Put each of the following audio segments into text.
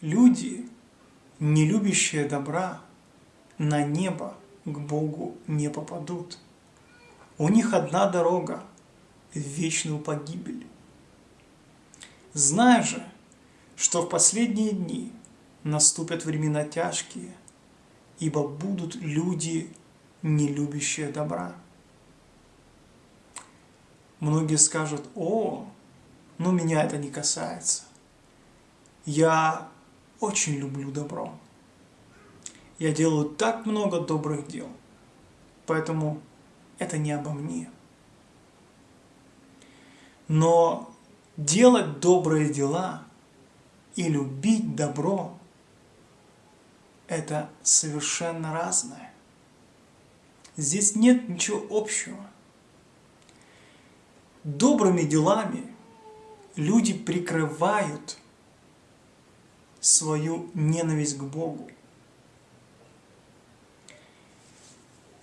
Люди, не любящие добра, на небо к Богу не попадут. У них одна дорога – в вечную погибель. Знай же, что в последние дни наступят времена тяжкие, ибо будут люди, не любящие добра. Многие скажут, о, ну меня это не касается. Я очень люблю добро. Я делаю так много добрых дел, поэтому это не обо мне. Но делать добрые дела и любить добро – это совершенно разное. Здесь нет ничего общего. Добрыми делами люди прикрывают свою ненависть к Богу.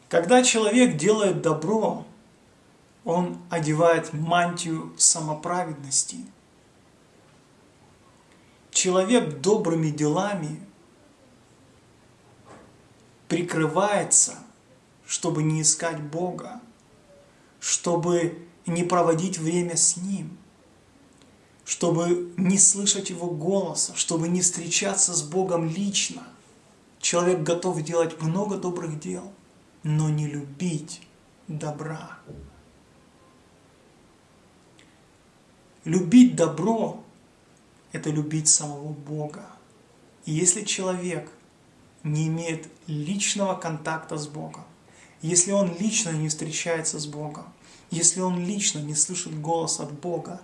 Когда человек делает добро, он одевает мантию самоправедности. Человек добрыми делами прикрывается, чтобы не искать Бога, чтобы не проводить время с Ним, чтобы не слышать Его голоса, чтобы не встречаться с Богом лично. Человек готов делать много добрых дел, но не любить добра. Любить добро – это любить самого Бога. И если человек не имеет личного контакта с Богом, если он лично не встречается с Богом, если он лично не слышит голос от Бога,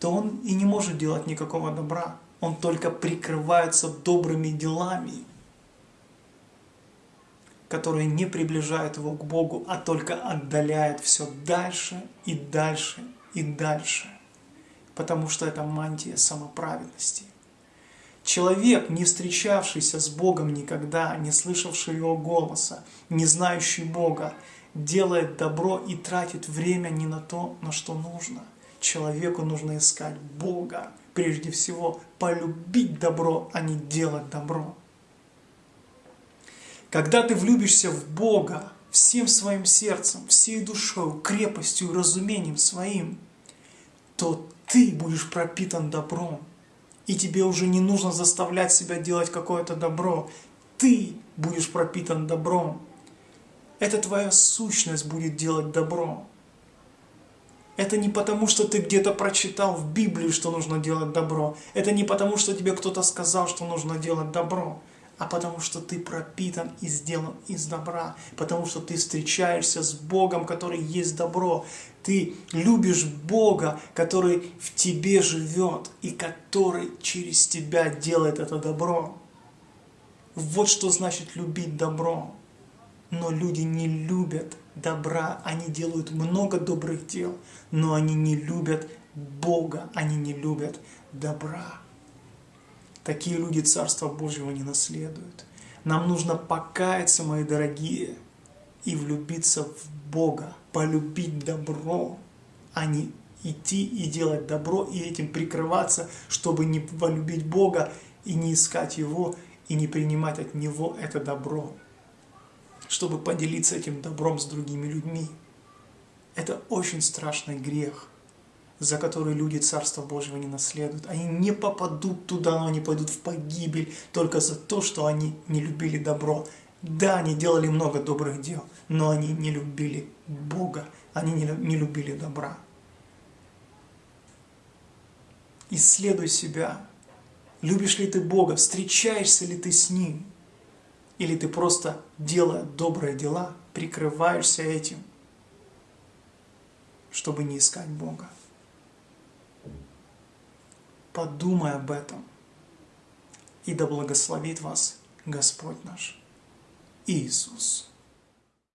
то он и не может делать никакого добра. Он только прикрывается добрыми делами, которые не приближают его к Богу, а только отдаляют все дальше и дальше и дальше потому что это мантия самоправедности. Человек, не встречавшийся с Богом никогда, не слышавший Его голоса, не знающий Бога, делает добро и тратит время не на то, на что нужно. Человеку нужно искать Бога, прежде всего полюбить добро, а не делать добро. Когда ты влюбишься в Бога всем своим сердцем, всей душой, крепостью и разумением своим, то ты будешь пропитан добром. И тебе уже не нужно заставлять себя делать какое-то добро. Ты будешь пропитан добром. Это твоя сущность будет делать добро. Это не потому, что ты где-то прочитал в Библии, что нужно делать добро. Это не потому, что тебе кто-то сказал, что нужно делать добро а потому что ты пропитан и сделан из добра, потому что ты встречаешься с Богом, который есть добро, ты любишь Бога, который в тебе живет и который через тебя делает это добро. Вот что значит любить добро. Но люди не любят добра, они делают много добрых дел, но они не любят Бога, они не любят добра. Такие люди Царства Божьего не наследуют. Нам нужно покаяться, мои дорогие, и влюбиться в Бога, полюбить добро, а не идти и делать добро, и этим прикрываться, чтобы не полюбить Бога и не искать Его, и не принимать от Него это добро, чтобы поделиться этим добром с другими людьми. Это очень страшный грех – за которые люди Царства Божьего не наследуют. Они не попадут туда, но они пойдут в погибель только за то, что они не любили добро. Да, они делали много добрых дел, но они не любили Бога, они не любили добра. Исследуй себя. Любишь ли ты Бога? Встречаешься ли ты с Ним? Или ты просто, делая добрые дела, прикрываешься этим, чтобы не искать Бога? Подумай об этом. И да благословит вас Господь наш Иисус.